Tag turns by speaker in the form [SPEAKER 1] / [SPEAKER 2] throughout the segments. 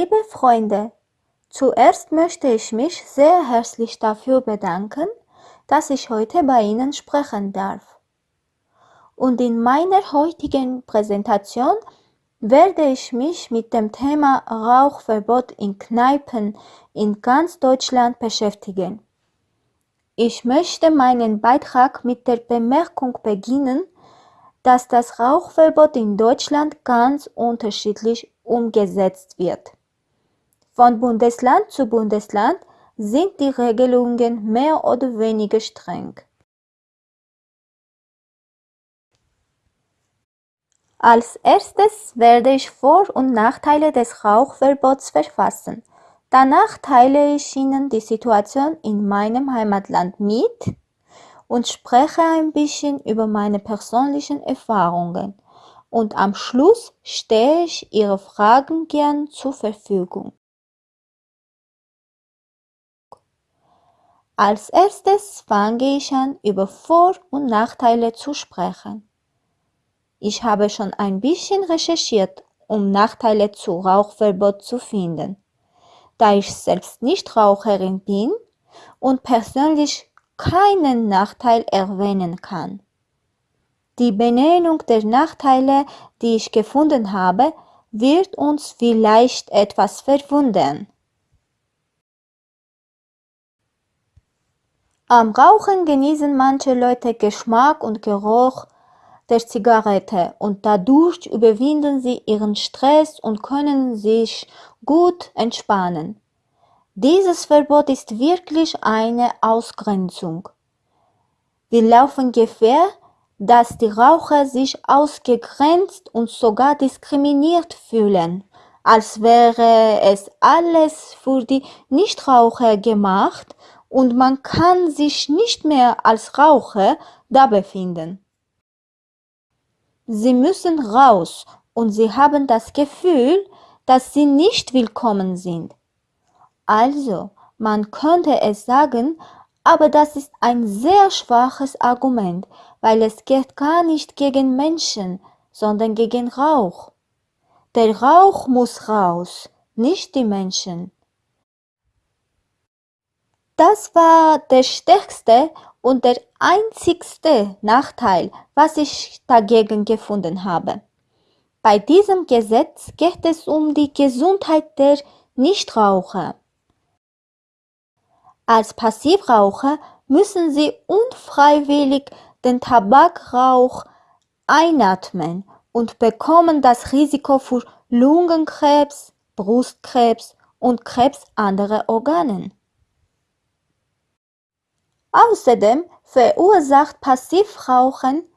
[SPEAKER 1] Liebe Freunde, zuerst möchte ich mich sehr herzlich dafür bedanken, dass ich heute bei Ihnen sprechen darf. Und in meiner heutigen Präsentation werde ich mich mit dem Thema Rauchverbot in Kneipen in ganz Deutschland beschäftigen. Ich möchte meinen Beitrag mit der Bemerkung beginnen, dass das Rauchverbot in Deutschland ganz unterschiedlich umgesetzt wird. Von Bundesland zu Bundesland sind die Regelungen mehr oder weniger streng. Als erstes werde ich Vor- und Nachteile des Rauchverbots verfassen. Danach teile ich Ihnen die Situation in meinem Heimatland mit und spreche ein bisschen über meine persönlichen Erfahrungen. Und am Schluss stehe ich Ihre Fragen gern zur Verfügung. Als erstes fange ich an, über Vor- und Nachteile zu sprechen. Ich habe schon ein bisschen recherchiert, um Nachteile zu Rauchverbot zu finden. Da ich selbst nicht Raucherin bin und persönlich keinen Nachteil erwähnen kann. Die Benennung der Nachteile, die ich gefunden habe, wird uns vielleicht etwas verwundern. Am Rauchen genießen manche Leute Geschmack und Geruch der Zigarette und dadurch überwinden sie ihren Stress und können sich gut entspannen. Dieses Verbot ist wirklich eine Ausgrenzung. Wir laufen Gefahr, dass die Raucher sich ausgegrenzt und sogar diskriminiert fühlen, als wäre es alles für die Nichtraucher gemacht und man kann sich nicht mehr als Raucher da befinden. Sie müssen raus und sie haben das Gefühl, dass sie nicht willkommen sind. Also, man könnte es sagen, aber das ist ein sehr schwaches Argument, weil es geht gar nicht gegen Menschen, sondern gegen Rauch. Der Rauch muss raus, nicht die Menschen. Das war der stärkste und der einzigste Nachteil, was ich dagegen gefunden habe. Bei diesem Gesetz geht es um die Gesundheit der Nichtraucher. Als Passivraucher müssen sie unfreiwillig den Tabakrauch einatmen und bekommen das Risiko für Lungenkrebs, Brustkrebs und Krebs anderer Organen. Außerdem verursacht Passivrauchen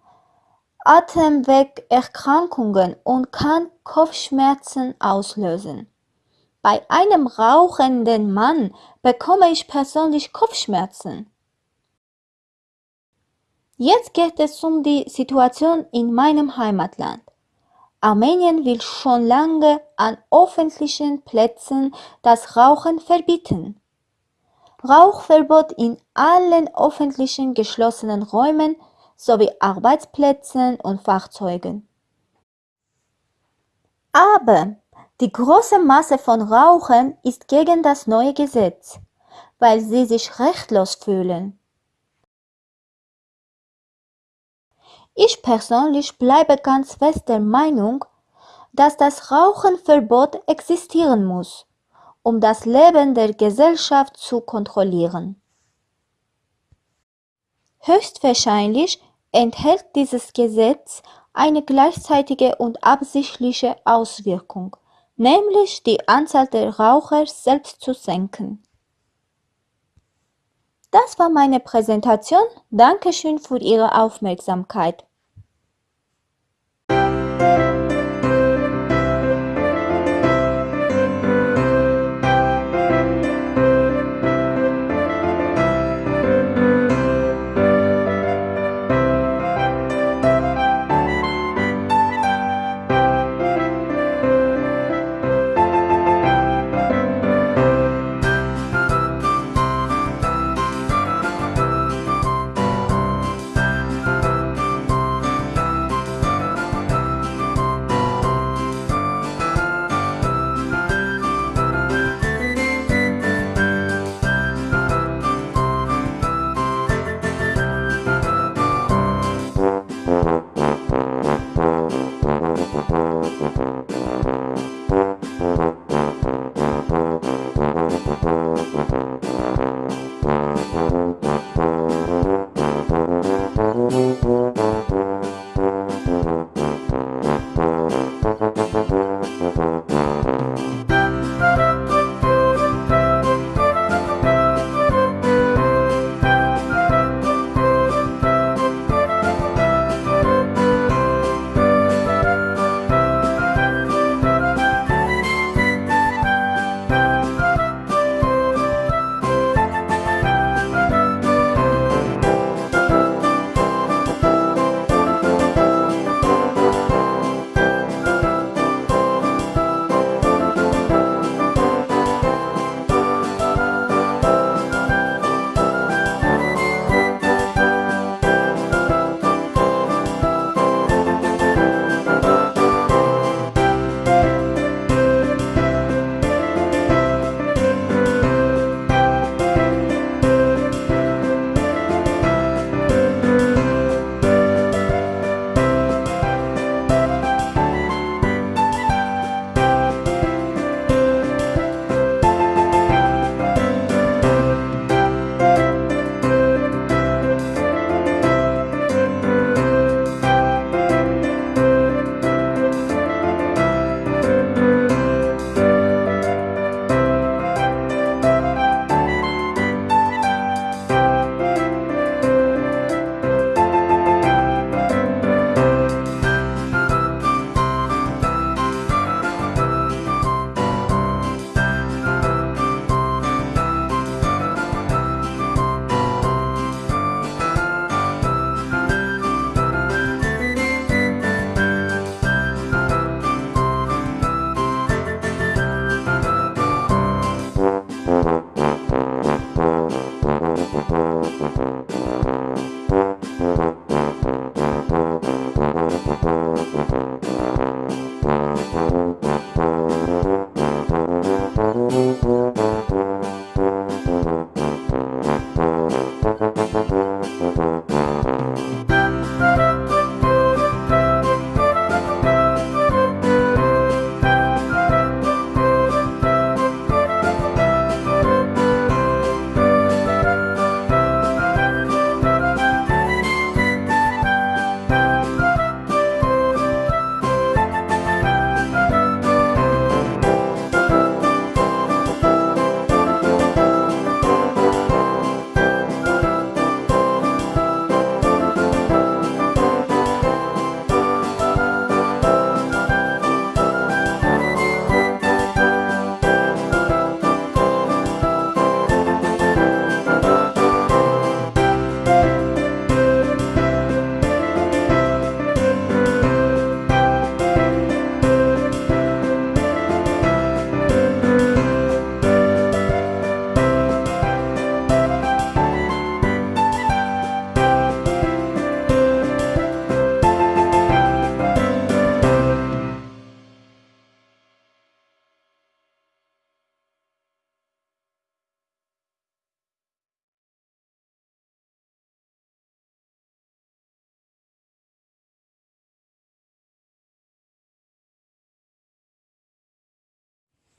[SPEAKER 1] Atemwegerkrankungen und kann Kopfschmerzen auslösen. Bei einem rauchenden Mann bekomme ich persönlich Kopfschmerzen. Jetzt geht es um die Situation in meinem Heimatland. Armenien will schon lange an öffentlichen Plätzen das Rauchen verbieten. Rauchverbot in allen öffentlichen geschlossenen Räumen sowie Arbeitsplätzen und Fahrzeugen. Aber die große Masse von Rauchern ist gegen das neue Gesetz, weil sie sich rechtlos fühlen. Ich persönlich bleibe ganz fest der Meinung, dass das Rauchenverbot existieren muss um das Leben der Gesellschaft zu kontrollieren. Höchstwahrscheinlich enthält dieses Gesetz eine gleichzeitige und absichtliche Auswirkung, nämlich die Anzahl der Raucher selbst zu senken. Das war meine Präsentation. Dankeschön für Ihre Aufmerksamkeit. アハハハ。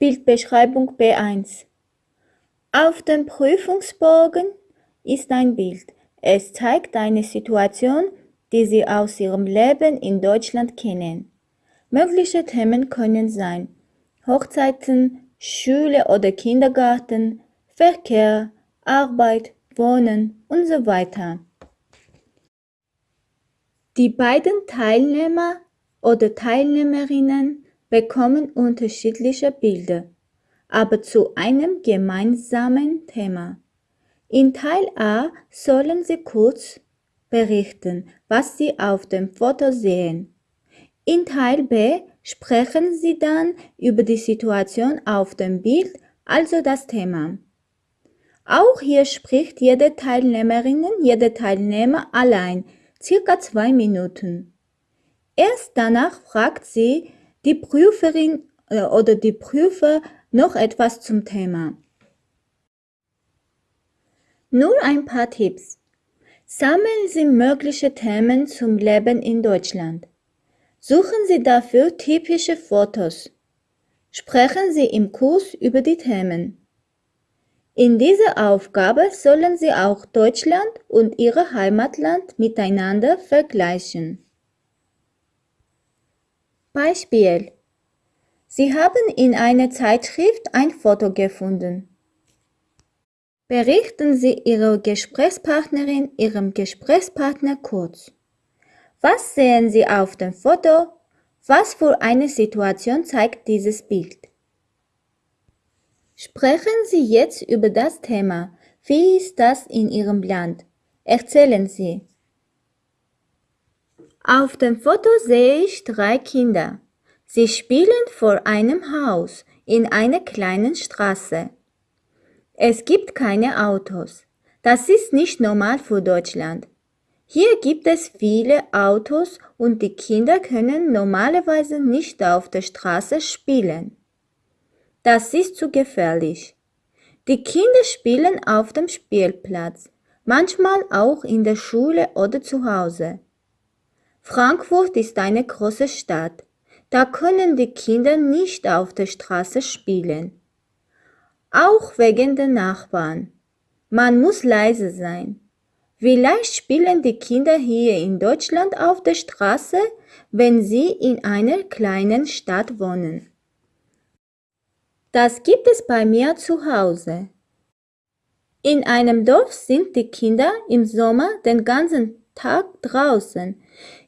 [SPEAKER 1] Bildbeschreibung B1 Auf dem Prüfungsbogen ist ein Bild. Es zeigt eine Situation, die Sie aus Ihrem Leben in Deutschland kennen. Mögliche Themen können sein Hochzeiten, Schule oder Kindergarten, Verkehr, Arbeit, Wohnen und so weiter. Die beiden Teilnehmer oder Teilnehmerinnen bekommen unterschiedliche Bilder, aber zu einem gemeinsamen Thema. In Teil A sollen Sie kurz berichten, was Sie auf dem Foto sehen. In Teil B sprechen Sie dann über die Situation auf dem Bild, also das Thema. Auch hier spricht jede Teilnehmerin, jede Teilnehmer allein, circa zwei Minuten. Erst danach fragt sie die Prüferin äh, oder die Prüfer noch etwas zum Thema. Nur ein paar Tipps. Sammeln Sie mögliche Themen zum Leben in Deutschland. Suchen Sie dafür typische Fotos. Sprechen Sie im Kurs über die Themen. In dieser Aufgabe sollen Sie auch Deutschland und Ihr Heimatland miteinander vergleichen. Beispiel Sie haben in einer Zeitschrift ein Foto gefunden. Berichten Sie Ihrer Gesprächspartnerin, Ihrem Gesprächspartner kurz. Was sehen Sie auf dem Foto? Was für eine Situation zeigt dieses Bild? Sprechen Sie jetzt über das Thema. Wie ist das in Ihrem Land? Erzählen Sie. Auf dem Foto sehe ich drei Kinder. Sie spielen vor einem Haus in einer kleinen Straße. Es gibt keine Autos. Das ist nicht normal für Deutschland. Hier gibt es viele Autos und die Kinder können normalerweise nicht auf der Straße spielen. Das ist zu gefährlich. Die Kinder spielen auf dem Spielplatz, manchmal auch in der Schule oder zu Hause. Frankfurt ist eine große Stadt. Da können die Kinder nicht auf der Straße spielen. Auch wegen der Nachbarn. Man muss leise sein. Vielleicht spielen die Kinder hier in Deutschland auf der Straße, wenn sie in einer kleinen Stadt wohnen. Das gibt es bei mir zu Hause. In einem Dorf sind die Kinder im Sommer den ganzen Tag draußen.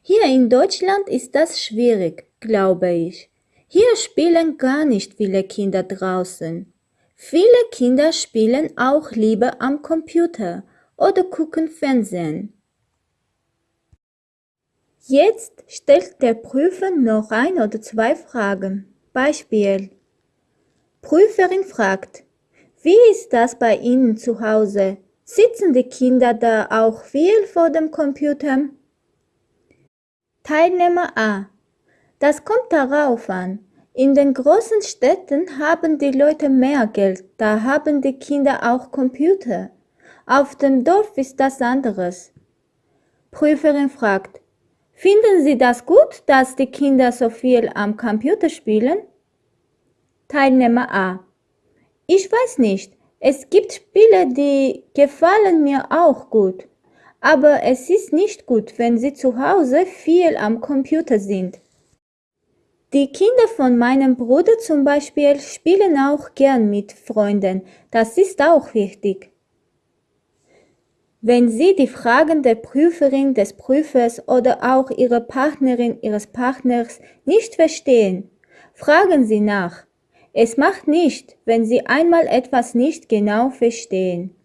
[SPEAKER 1] Hier in Deutschland ist das schwierig, glaube ich. Hier spielen gar nicht viele Kinder draußen. Viele Kinder spielen auch lieber am Computer oder gucken Fernsehen. Jetzt stellt der Prüfer noch ein oder zwei Fragen. Beispiel. Prüferin fragt, wie ist das bei Ihnen zu Hause? Sitzen die Kinder da auch viel vor dem Computer? Teilnehmer A. Das kommt darauf an. In den großen Städten haben die Leute mehr Geld, da haben die Kinder auch Computer. Auf dem Dorf ist das anderes. Prüferin fragt, finden Sie das gut, dass die Kinder so viel am Computer spielen? Teilnehmer A. Ich weiß nicht, es gibt Spiele, die gefallen mir auch gut, aber es ist nicht gut, wenn sie zu Hause viel am Computer sind. Die Kinder von meinem Bruder zum Beispiel spielen auch gern mit Freunden, das ist auch wichtig. Wenn Sie die Fragen der Prüferin, des Prüfers oder auch Ihrer Partnerin, Ihres Partners nicht verstehen, fragen Sie nach. Es macht nicht, wenn Sie einmal etwas nicht genau verstehen.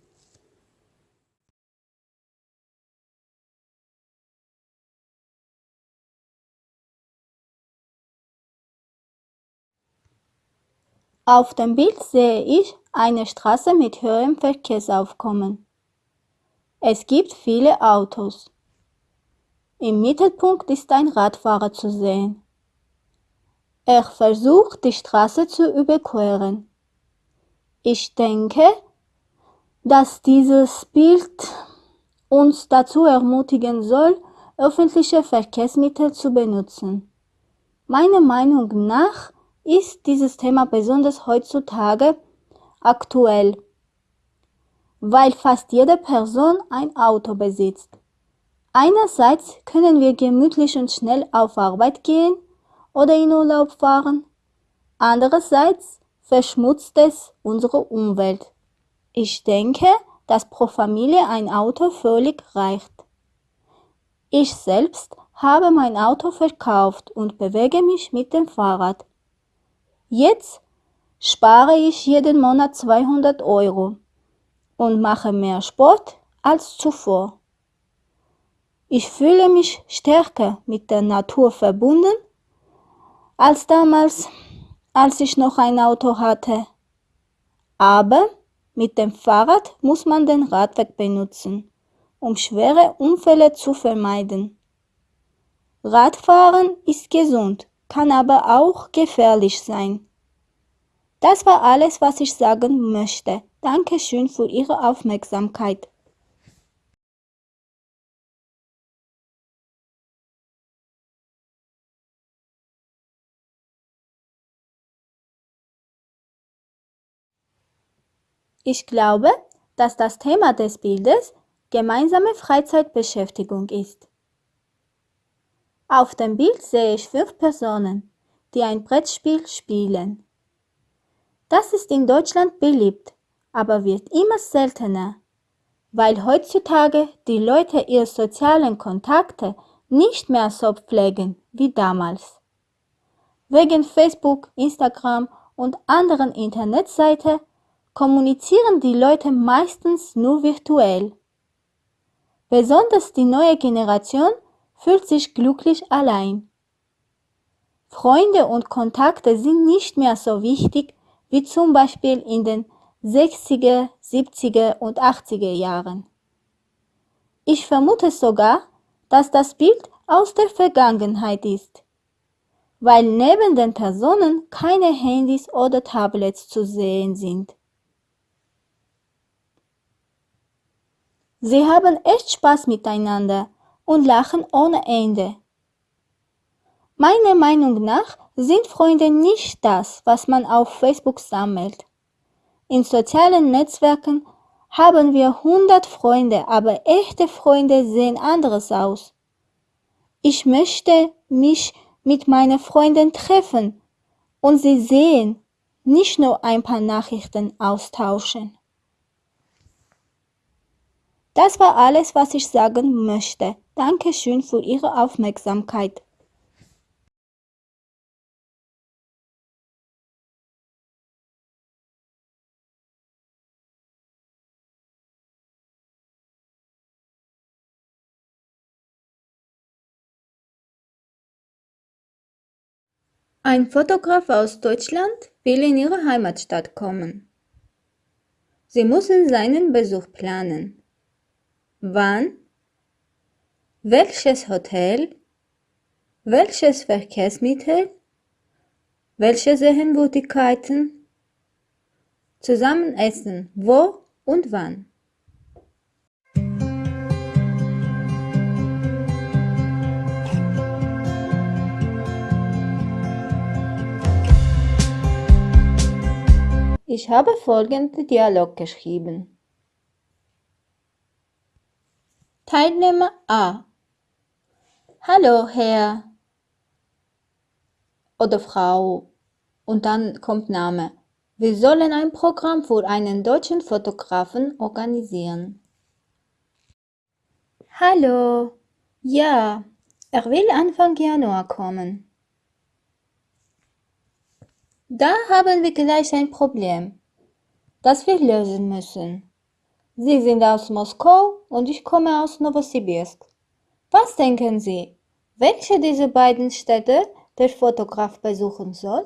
[SPEAKER 1] Auf dem Bild sehe ich eine Straße mit höherem Verkehrsaufkommen. Es gibt viele Autos. Im Mittelpunkt ist ein Radfahrer zu sehen. Er versucht, die Straße zu überqueren. Ich denke, dass dieses Bild uns dazu ermutigen soll, öffentliche Verkehrsmittel zu benutzen. Meiner Meinung nach ist dieses Thema besonders heutzutage aktuell, weil fast jede Person ein Auto besitzt. Einerseits können wir gemütlich und schnell auf Arbeit gehen oder in Urlaub fahren. Andererseits verschmutzt es unsere Umwelt. Ich denke, dass pro Familie ein Auto völlig reicht. Ich selbst habe mein Auto verkauft und bewege mich mit dem Fahrrad. Jetzt spare ich jeden Monat 200 Euro und mache mehr Sport als zuvor. Ich fühle mich stärker mit der Natur verbunden als damals, als ich noch ein Auto hatte. Aber mit dem Fahrrad muss man den Radweg benutzen, um schwere Unfälle zu vermeiden. Radfahren ist gesund, kann aber auch gefährlich sein. Das war alles, was ich sagen möchte. Dankeschön für Ihre Aufmerksamkeit. Ich glaube, dass das Thema des Bildes gemeinsame Freizeitbeschäftigung ist. Auf dem Bild sehe ich fünf Personen, die ein Brettspiel spielen. Das ist in Deutschland beliebt, aber wird immer seltener, weil heutzutage die Leute ihre sozialen Kontakte nicht mehr so pflegen wie damals. Wegen Facebook, Instagram und anderen Internetseiten kommunizieren die Leute meistens nur virtuell. Besonders die neue Generation fühlt sich glücklich allein. Freunde und Kontakte sind nicht mehr so wichtig wie zum Beispiel in den 60er, 70er und 80er Jahren. Ich vermute sogar, dass das Bild aus der Vergangenheit ist, weil neben den Personen keine Handys oder Tablets zu sehen sind. Sie haben echt Spaß miteinander und lachen ohne Ende. Meiner Meinung nach sind Freunde nicht das, was man auf Facebook sammelt. In sozialen Netzwerken haben wir 100 Freunde, aber echte Freunde sehen anders aus. Ich möchte mich mit meinen Freunden treffen und sie sehen, nicht nur ein paar Nachrichten austauschen. Das war alles, was ich sagen möchte. Dankeschön für Ihre Aufmerksamkeit. Ein Fotograf aus Deutschland will in Ihre Heimatstadt kommen. Sie müssen seinen Besuch planen. Wann? Welches Hotel? Welches Verkehrsmittel? Welche Sehenswürdigkeiten? Zusammen essen. Wo und wann? Ich habe folgenden Dialog geschrieben. Teilnehmer A Hallo, Herr oder Frau. Und dann kommt Name. Wir sollen ein Programm für einen deutschen Fotografen organisieren. Hallo. Ja, er will Anfang Januar kommen. Da haben wir gleich ein Problem, das wir lösen müssen. Sie sind aus Moskau und ich komme aus Novosibirsk. Was denken Sie, welche dieser beiden Städte der Fotograf besuchen soll?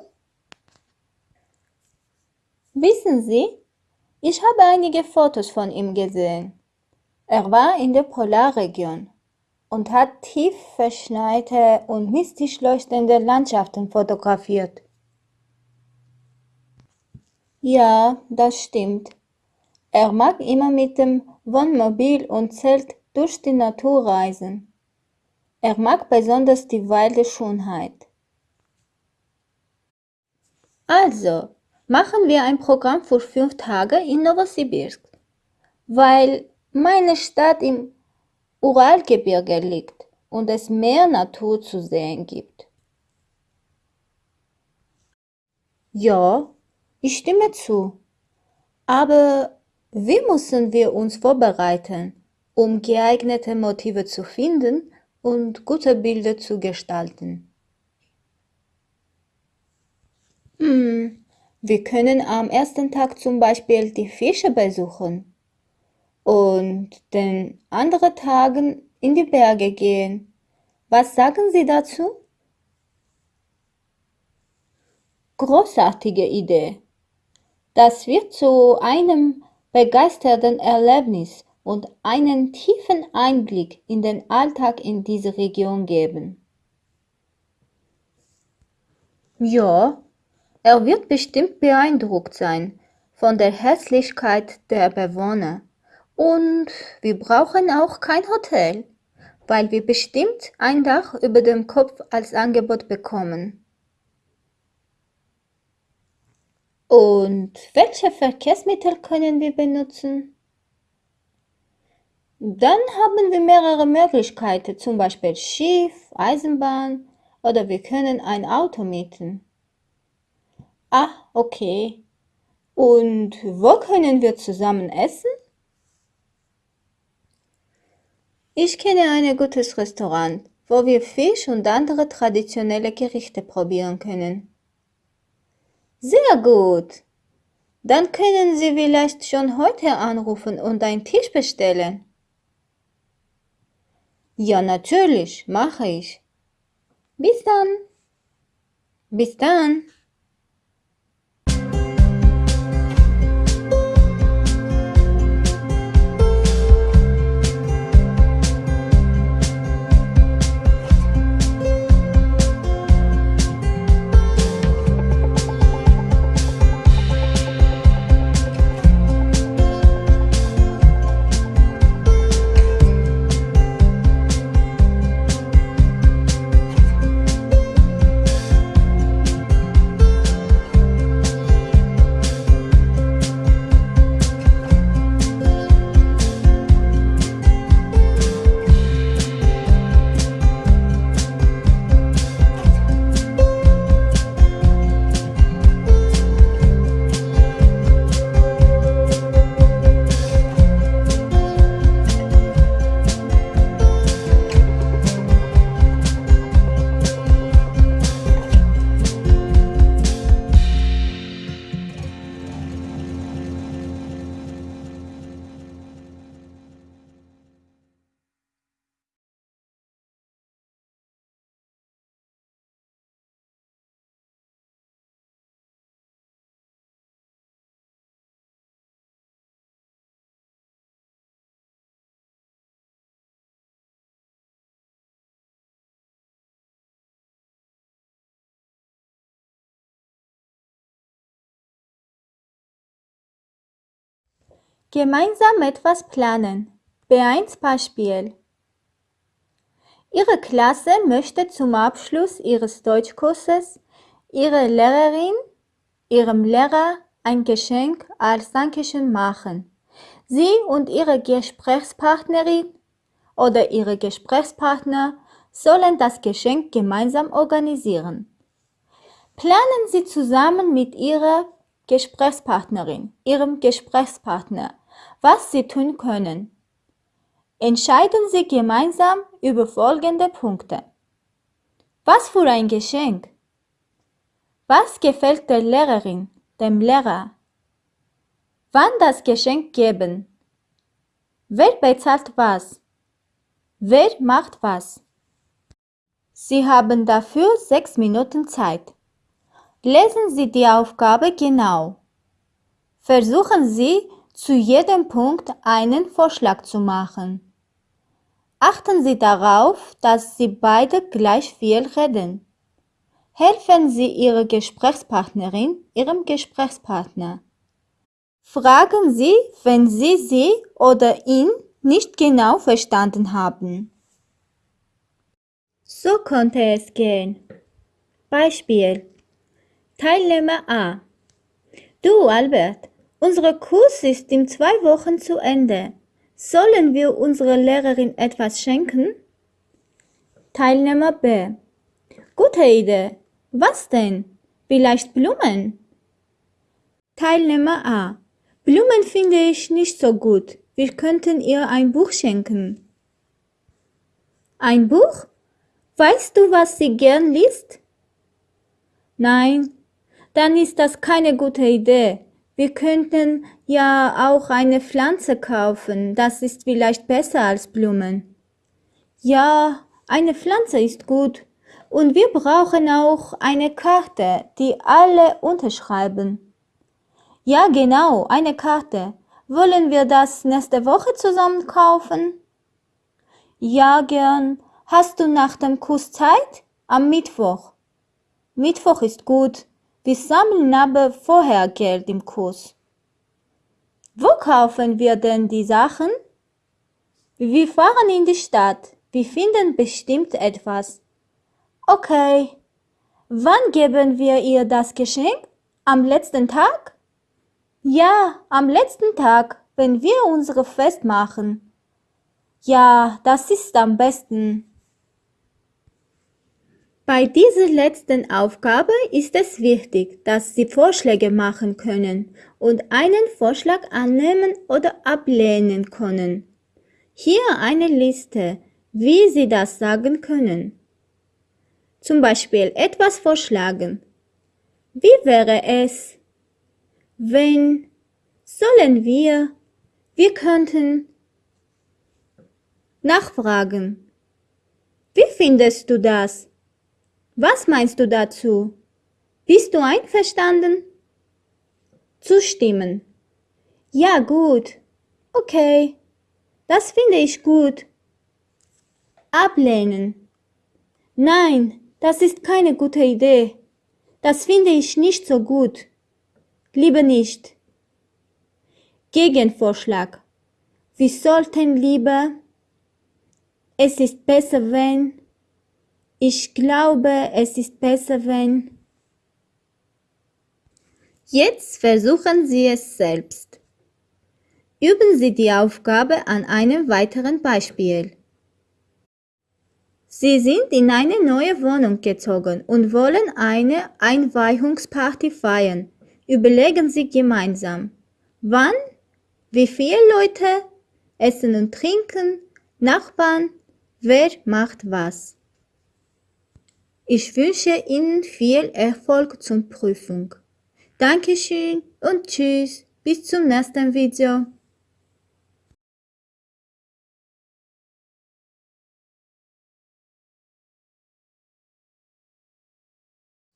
[SPEAKER 1] Wissen Sie, ich habe einige Fotos von ihm gesehen. Er war in der Polarregion und hat tief verschneite und mystisch leuchtende Landschaften fotografiert. Ja, das stimmt. Er mag immer mit dem Wohnmobil und Zelt durch die Natur reisen. Er mag besonders die wilde Schönheit. Also, machen wir ein Programm für fünf Tage in Novosibirsk, weil meine Stadt im Uralgebirge liegt und es mehr Natur zu sehen gibt. Ja, ich stimme zu. Aber wie müssen wir uns vorbereiten, um geeignete Motive zu finden und gute Bilder zu gestalten? Hm, wir können am ersten Tag zum Beispiel die Fische besuchen und den anderen Tagen in die Berge gehen. Was sagen Sie dazu? Großartige Idee. Das wird zu einem begeisternden Erlebnis und einen tiefen Einblick in den Alltag in dieser Region geben. Ja, er wird bestimmt beeindruckt sein von der Herzlichkeit der Bewohner. Und wir brauchen auch kein Hotel, weil wir bestimmt ein Dach über dem Kopf als Angebot bekommen. Und welche Verkehrsmittel können wir benutzen? Dann haben wir mehrere Möglichkeiten, zum Beispiel Schiff, Eisenbahn oder wir können ein Auto mieten. Ah, okay. Und wo können wir zusammen essen? Ich kenne ein gutes Restaurant, wo wir Fisch und andere traditionelle Gerichte probieren können. Sehr gut. Dann können Sie vielleicht schon heute anrufen und einen Tisch bestellen. Ja, natürlich, mache ich. Bis dann. Bis dann. Gemeinsam etwas planen. B1 Beispiel. Ihre Klasse möchte zum Abschluss ihres Deutschkurses ihrer Lehrerin, ihrem Lehrer ein Geschenk als Dankeschön machen. Sie und ihre Gesprächspartnerin oder ihre Gesprächspartner sollen das Geschenk gemeinsam organisieren. Planen Sie zusammen mit Ihrer Gesprächspartnerin, Ihrem Gesprächspartner was Sie tun können. Entscheiden Sie gemeinsam über folgende Punkte. Was für ein Geschenk? Was gefällt der Lehrerin, dem Lehrer? Wann das Geschenk geben? Wer bezahlt was? Wer macht was? Sie haben dafür sechs Minuten Zeit. Lesen Sie die Aufgabe genau. Versuchen Sie, zu jedem Punkt einen Vorschlag zu machen. Achten Sie darauf, dass Sie beide gleich viel reden. Helfen Sie Ihrer Gesprächspartnerin, Ihrem Gesprächspartner. Fragen Sie, wenn Sie sie oder ihn nicht genau verstanden haben. So konnte es gehen. Beispiel. Teilnehmer A. Du, Albert, unser Kurs ist in zwei Wochen zu Ende. Sollen wir unserer Lehrerin etwas schenken? Teilnehmer B. Gute Idee. Was denn? Vielleicht Blumen? Teilnehmer A. Blumen finde ich nicht so gut. Wir könnten ihr ein Buch schenken. Ein Buch? Weißt du, was sie gern liest? Nein, dann ist das keine gute Idee. Wir könnten ja auch eine Pflanze kaufen, das ist vielleicht besser als Blumen. Ja, eine Pflanze ist gut. Und wir brauchen auch eine Karte, die alle unterschreiben. Ja, genau, eine Karte. Wollen wir das nächste Woche zusammen kaufen? Ja, gern. Hast du nach dem Kurs Zeit? Am Mittwoch. Mittwoch ist gut. Wir sammeln aber vorher Geld im Kurs. Wo kaufen wir denn die Sachen? Wir fahren in die Stadt. Wir finden bestimmt etwas. Okay. Wann geben wir ihr das Geschenk? Am letzten Tag? Ja, am letzten Tag, wenn wir unsere Fest machen. Ja, das ist am besten. Bei dieser letzten Aufgabe ist es wichtig, dass Sie Vorschläge machen können und einen Vorschlag annehmen oder ablehnen können. Hier eine Liste, wie Sie das sagen können. Zum Beispiel etwas vorschlagen. Wie wäre es, wenn, sollen wir, wir könnten nachfragen. Wie findest du das? Was meinst du dazu? Bist du einverstanden? Zustimmen. Ja, gut. Okay. Das finde ich gut. Ablehnen. Nein, das ist keine gute Idee. Das finde ich nicht so gut. Lieber nicht. Gegenvorschlag. Wir sollten lieber. Es ist besser, wenn. Ich glaube, es ist besser, wenn. Jetzt versuchen Sie es selbst. Üben Sie die Aufgabe an einem weiteren Beispiel. Sie sind in eine neue Wohnung gezogen und wollen eine Einweihungsparty feiern. Überlegen Sie gemeinsam. Wann? Wie viele Leute? Essen und Trinken? Nachbarn? Wer macht was? Ich wünsche Ihnen viel Erfolg zur Prüfung. Dankeschön und tschüss. Bis zum nächsten Video.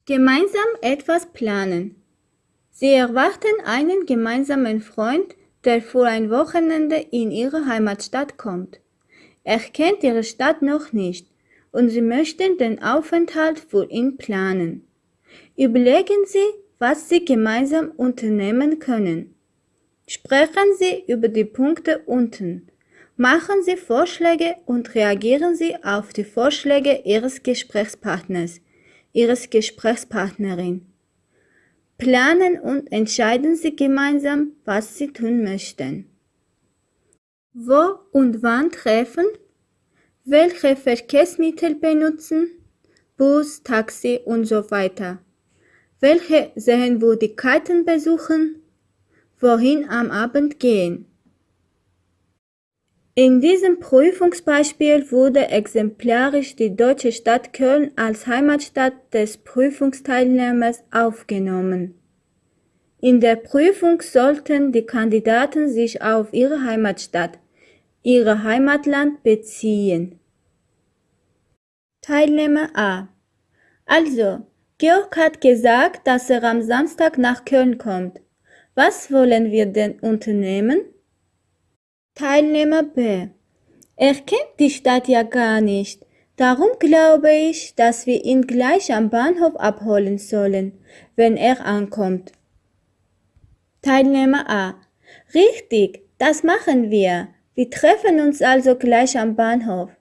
[SPEAKER 1] Gemeinsam etwas planen. Sie erwarten einen gemeinsamen Freund, der für ein Wochenende in ihre Heimatstadt kommt. Er kennt ihre Stadt noch nicht und Sie möchten den Aufenthalt für ihn planen. Überlegen Sie, was Sie gemeinsam unternehmen können. Sprechen Sie über die Punkte unten. Machen Sie Vorschläge und reagieren Sie auf die Vorschläge Ihres Gesprächspartners, Ihres Gesprächspartnerin. Planen und entscheiden Sie gemeinsam, was Sie tun möchten. Wo und wann treffen welche Verkehrsmittel benutzen, Bus, Taxi und so weiter, welche Sehenswürdigkeiten besuchen, wohin am Abend gehen. In diesem Prüfungsbeispiel wurde exemplarisch die deutsche Stadt Köln als Heimatstadt des Prüfungsteilnehmers aufgenommen. In der Prüfung sollten die Kandidaten sich auf ihre Heimatstadt, ihr Heimatland beziehen. Teilnehmer A. Also, Georg hat gesagt, dass er am Samstag nach Köln kommt. Was wollen wir denn unternehmen? Teilnehmer B. Er kennt die Stadt ja gar nicht. Darum glaube ich, dass wir ihn gleich am Bahnhof abholen sollen, wenn er ankommt. Teilnehmer A. Richtig, das machen wir. Wir treffen uns also gleich am Bahnhof.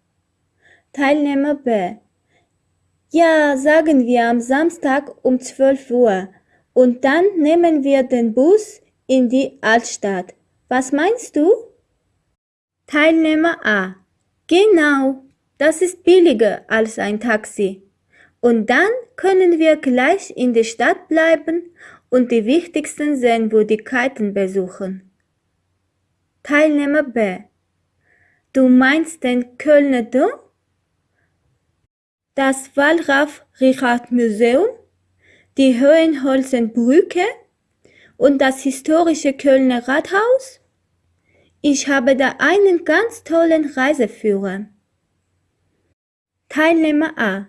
[SPEAKER 1] Teilnehmer B. Ja, sagen wir am Samstag um 12 Uhr. Und dann nehmen wir den Bus in die Altstadt. Was meinst du? Teilnehmer A. Genau, das ist billiger als ein Taxi. Und dann können wir gleich in der Stadt bleiben und die wichtigsten Sehenswürdigkeiten besuchen. Teilnehmer B. Du meinst den Kölner Dom? Das Wallraf-Richard-Museum? Die Hohenholzenbrücke? Und das historische Kölner Rathaus? Ich habe da einen ganz tollen Reiseführer. Teilnehmer A.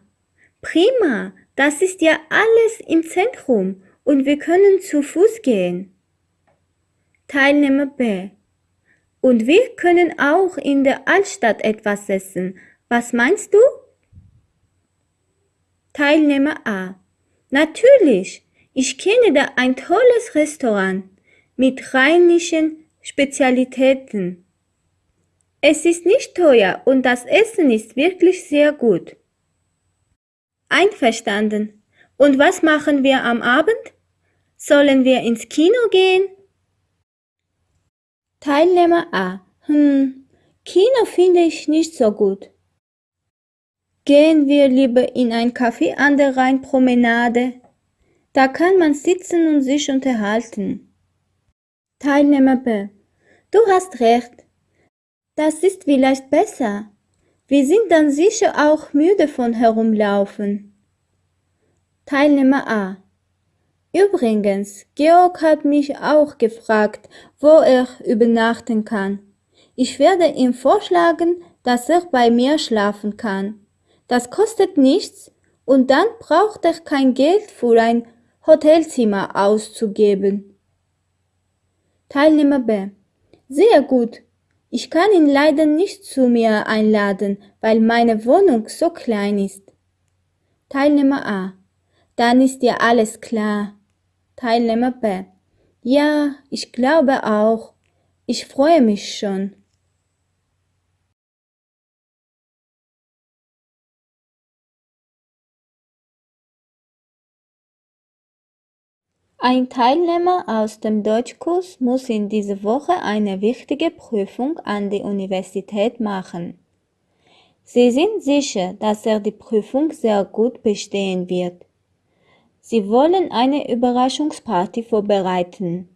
[SPEAKER 1] Prima, das ist ja alles im Zentrum und wir können zu Fuß gehen. Teilnehmer B. Und wir können auch in der Altstadt etwas essen. Was meinst du? Teilnehmer A. Natürlich, ich kenne da ein tolles Restaurant mit rheinischen Spezialitäten. Es ist nicht teuer und das Essen ist wirklich sehr gut. Einverstanden. Und was machen wir am Abend? Sollen wir ins Kino gehen? Teilnehmer A. Hm, Kino finde ich nicht so gut. Gehen wir lieber in ein Café an der Rheinpromenade. Da kann man sitzen und sich unterhalten. Teilnehmer B. Du hast recht. Das ist vielleicht besser. Wir sind dann sicher auch müde von herumlaufen. Teilnehmer A. Übrigens, Georg hat mich auch gefragt, wo er übernachten kann. Ich werde ihm vorschlagen, dass er bei mir schlafen kann. Das kostet nichts und dann braucht er kein Geld für ein Hotelzimmer auszugeben. Teilnehmer B. Sehr gut. Ich kann ihn leider nicht zu mir einladen, weil meine Wohnung so klein ist. Teilnehmer A. Dann ist dir alles klar. Teilnehmer B. Ja, ich glaube auch. Ich freue mich schon. Ein Teilnehmer aus dem Deutschkurs muss in dieser Woche eine wichtige Prüfung an die Universität machen. Sie sind sicher, dass er die Prüfung sehr gut bestehen wird. Sie wollen eine Überraschungsparty vorbereiten.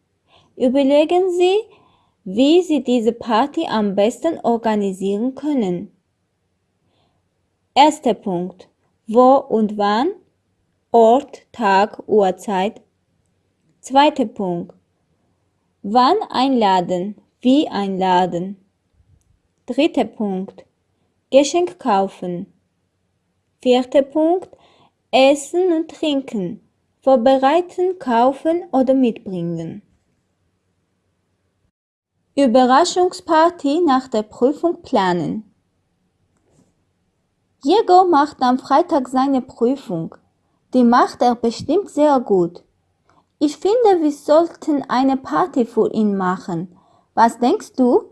[SPEAKER 1] Überlegen Sie, wie Sie diese Party am besten organisieren können. Erster Punkt. Wo und wann? Ort, Tag, Uhrzeit Zweiter Punkt. Wann einladen? Wie einladen? Dritter Punkt. Geschenk kaufen. Vierter Punkt. Essen und trinken. Vorbereiten, kaufen oder mitbringen. Überraschungsparty nach der Prüfung planen. Diego macht am Freitag seine Prüfung. Die macht er bestimmt sehr gut. Ich finde, wir sollten eine Party für ihn machen. Was denkst du?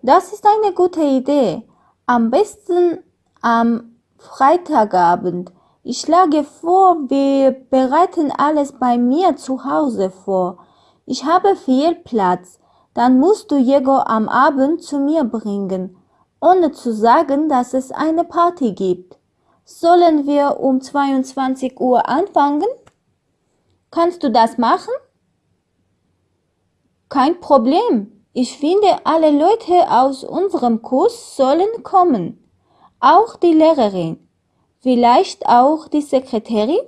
[SPEAKER 1] Das ist eine gute Idee. Am besten am Freitagabend. Ich schlage vor, wir bereiten alles bei mir zu Hause vor. Ich habe viel Platz. Dann musst du Diego am Abend zu mir bringen, ohne zu sagen, dass es eine Party gibt. Sollen wir um 22 Uhr anfangen? Kannst du das machen? Kein Problem. Ich finde, alle Leute aus unserem Kurs sollen kommen. Auch die Lehrerin. Vielleicht auch die Sekretärin?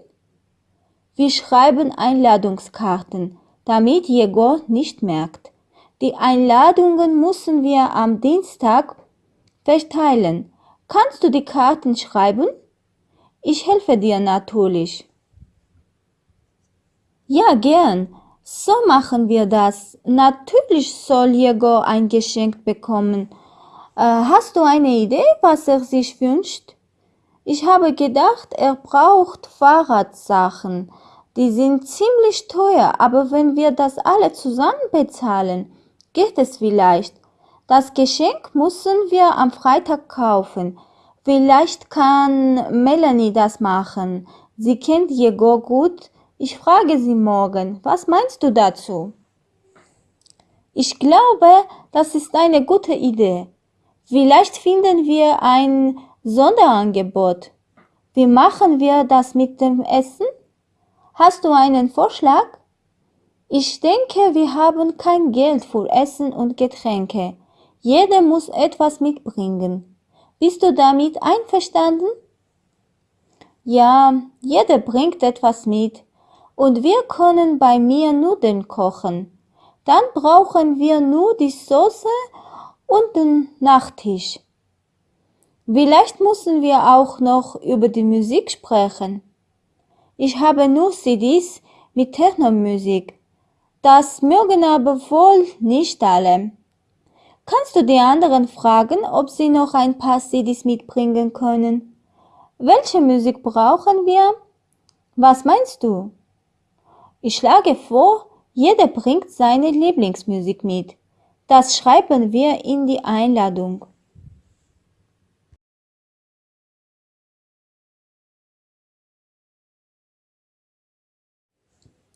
[SPEAKER 1] Wir schreiben Einladungskarten, damit Jegor nicht merkt. Die Einladungen müssen wir am Dienstag verteilen. Kannst du die Karten schreiben? Ich helfe dir natürlich. Ja, gern. So machen wir das. Natürlich soll Diego ein Geschenk bekommen. Äh, hast du eine Idee, was er sich wünscht? Ich habe gedacht, er braucht Fahrradsachen. Die sind ziemlich teuer, aber wenn wir das alle zusammen bezahlen, geht es vielleicht. Das Geschenk müssen wir am Freitag kaufen. Vielleicht kann Melanie das machen. Sie kennt Jego gut. Ich frage sie morgen. Was meinst du dazu? Ich glaube, das ist eine gute Idee. Vielleicht finden wir ein Sonderangebot. Wie machen wir das mit dem Essen? Hast du einen Vorschlag? Ich denke, wir haben kein Geld für Essen und Getränke. Jeder muss etwas mitbringen. Bist du damit einverstanden? Ja, jeder bringt etwas mit. Und wir können bei mir Nudeln kochen. Dann brauchen wir nur die Soße und den Nachtisch. Vielleicht müssen wir auch noch über die Musik sprechen. Ich habe nur CDs mit Technomusik. Das mögen aber wohl nicht alle. Kannst du die anderen fragen, ob sie noch ein paar CDs mitbringen können? Welche Musik brauchen wir? Was meinst du? Ich schlage vor, jeder bringt seine Lieblingsmusik mit. Das schreiben wir in die Einladung.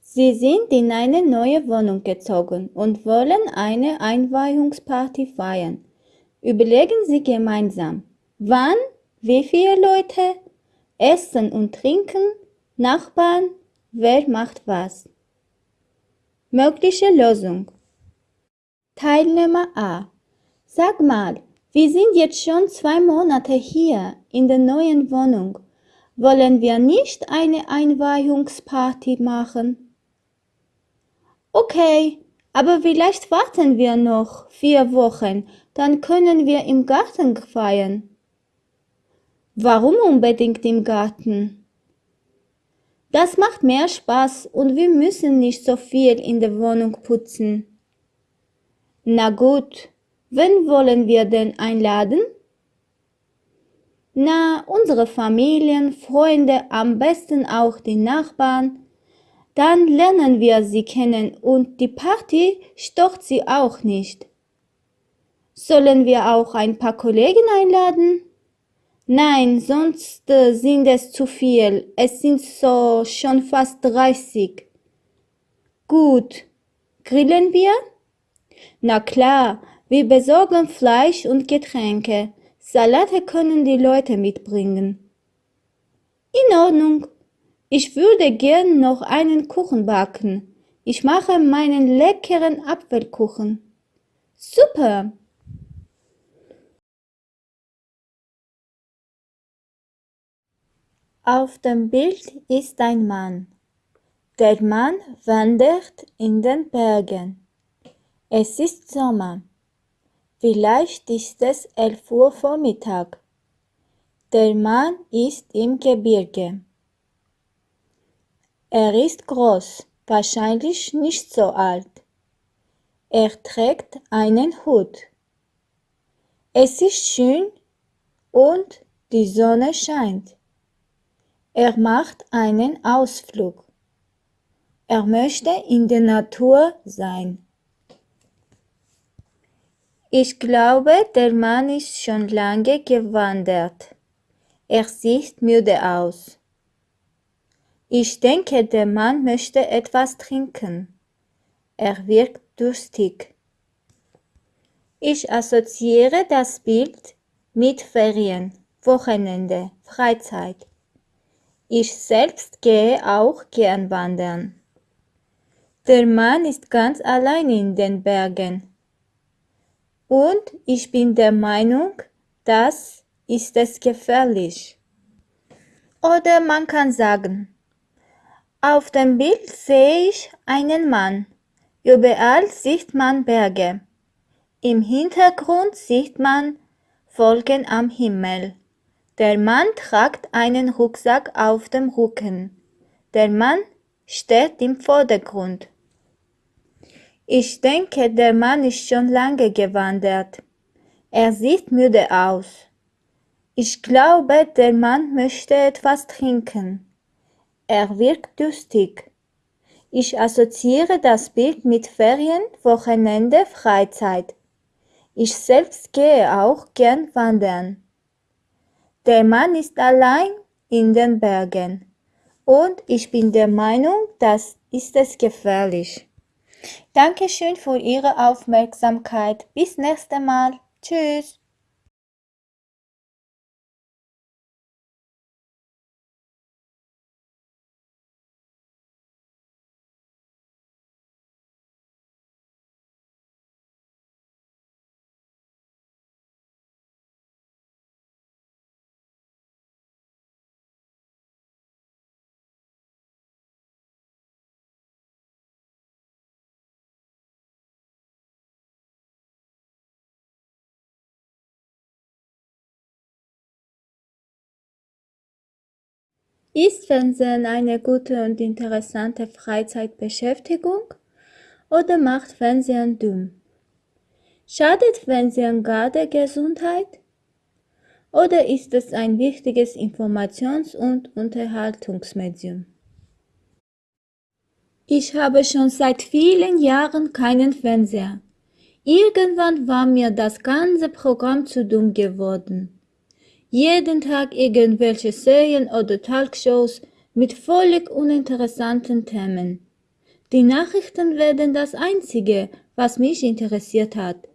[SPEAKER 1] Sie sind in eine neue Wohnung gezogen und wollen eine Einweihungsparty feiern. Überlegen Sie gemeinsam, wann, wie viele Leute, Essen und Trinken, Nachbarn, wer macht was. Mögliche Lösung. Teilnehmer A. Sag mal, wir sind jetzt schon zwei Monate hier in der neuen Wohnung. Wollen wir nicht eine Einweihungsparty machen? Okay, aber vielleicht warten wir noch vier Wochen, dann können wir im Garten feiern. Warum unbedingt im Garten? Das macht mehr Spaß und wir müssen nicht so viel in der Wohnung putzen. Na gut, wen wollen wir denn einladen? Na, unsere Familien, Freunde, am besten auch die Nachbarn. Dann lernen wir sie kennen und die Party stört sie auch nicht. Sollen wir auch ein paar Kollegen einladen? Nein, sonst äh, sind es zu viel. Es sind so schon fast 30. Gut. Grillen wir? Na klar, wir besorgen Fleisch und Getränke. Salate können die Leute mitbringen. In Ordnung. Ich würde gern noch einen Kuchen backen. Ich mache meinen leckeren Apfelkuchen. Super. Auf dem Bild ist ein Mann. Der Mann wandert in den Bergen. Es ist Sommer. Vielleicht ist es elf Uhr Vormittag. Der Mann ist im Gebirge. Er ist groß, wahrscheinlich nicht so alt. Er trägt einen Hut. Es ist schön und die Sonne scheint. Er macht einen Ausflug. Er möchte in der Natur sein. Ich glaube, der Mann ist schon lange gewandert. Er sieht müde aus. Ich denke, der Mann möchte etwas trinken. Er wirkt durstig. Ich assoziiere das Bild mit Ferien, Wochenende, Freizeit. Ich selbst gehe auch gern wandern. Der Mann ist ganz allein in den Bergen. Und ich bin der Meinung, das ist es gefährlich. Oder man kann sagen, auf dem Bild sehe ich einen Mann. Überall sieht man Berge. Im Hintergrund sieht man Wolken am Himmel. Der Mann tragt einen Rucksack auf dem Rücken. Der Mann steht im Vordergrund. Ich denke, der Mann ist schon lange gewandert. Er sieht müde aus. Ich glaube, der Mann möchte etwas trinken. Er wirkt durstig. Ich assoziiere das Bild mit Ferien, Wochenende, Freizeit. Ich selbst gehe auch gern wandern. Der Mann ist allein in den Bergen. Und ich bin der Meinung, das ist es gefährlich. Dankeschön für Ihre Aufmerksamkeit. Bis nächstes Mal. Tschüss. Ist Fernsehen eine gute und interessante Freizeitbeschäftigung oder macht Fernsehen dumm? Schadet Fernsehen gar der Gesundheit? Oder ist es ein wichtiges Informations- und Unterhaltungsmedium? Ich habe schon seit vielen Jahren keinen Fernseher. Irgendwann war mir das ganze Programm zu dumm geworden. Jeden Tag irgendwelche Serien oder Talkshows mit völlig uninteressanten Themen. Die Nachrichten werden das Einzige, was mich interessiert hat.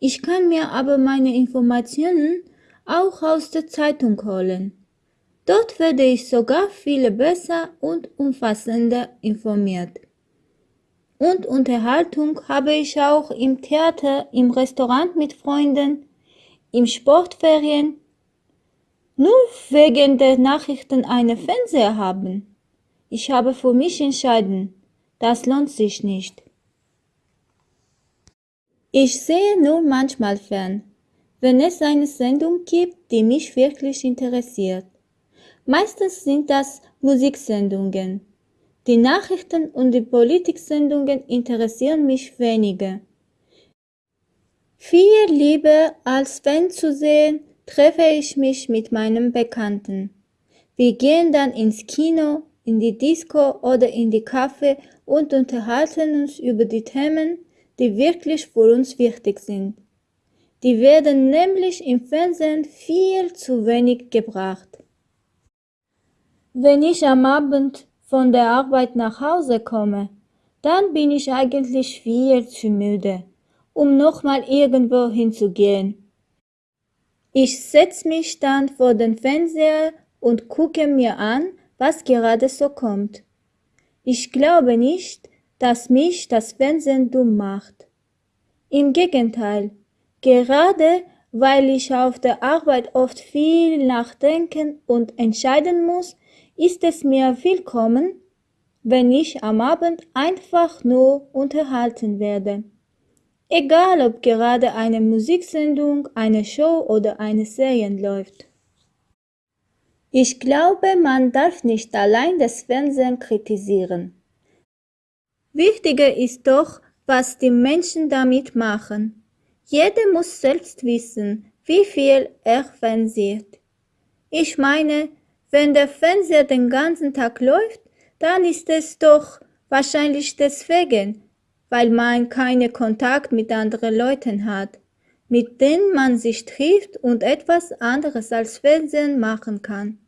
[SPEAKER 1] Ich kann mir aber meine Informationen auch aus der Zeitung holen. Dort werde ich sogar viel besser und umfassender informiert. Und Unterhaltung habe ich auch im Theater, im Restaurant mit Freunden, im Sportferien nur wegen der Nachrichten einen Fernseher haben. Ich habe für mich entschieden, das lohnt sich nicht. Ich sehe nur manchmal fern, wenn es eine Sendung gibt, die mich wirklich interessiert. Meistens sind das Musiksendungen. Die Nachrichten und die Politiksendungen interessieren mich weniger. Viel lieber als Fan zu sehen, treffe ich mich mit meinem Bekannten. Wir gehen dann ins Kino, in die Disco oder in die Café und unterhalten uns über die Themen, die wirklich für uns wichtig sind. Die werden nämlich im Fernsehen viel zu wenig gebracht. Wenn ich am Abend von der Arbeit nach Hause komme, dann bin ich eigentlich viel zu müde, um nochmal irgendwo hinzugehen. Ich setze mich dann vor den Fernseher und gucke mir an, was gerade so kommt. Ich glaube nicht, dass mich das Fernsehen dumm macht. Im Gegenteil, gerade weil ich auf der Arbeit oft viel nachdenken und entscheiden muss, ist es mir willkommen, wenn ich am Abend einfach nur unterhalten werde. Egal ob gerade eine Musiksendung, eine Show oder eine Serie läuft. Ich glaube, man darf nicht allein das Fernsehen kritisieren. Wichtiger ist doch, was die Menschen damit machen. Jeder muss selbst wissen, wie viel er fernsieht. Ich meine, wenn der Fernseher den ganzen Tag läuft, dann ist es doch wahrscheinlich deswegen, weil man keinen Kontakt mit anderen Leuten hat, mit denen man sich trifft und etwas anderes als Fernsehen machen kann.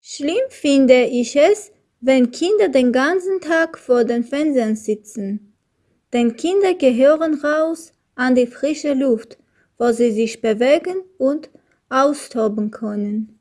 [SPEAKER 1] Schlimm finde ich es, wenn Kinder den ganzen Tag vor den Fernsehen sitzen. Denn Kinder gehören raus an die frische Luft, wo sie sich bewegen und austoben können.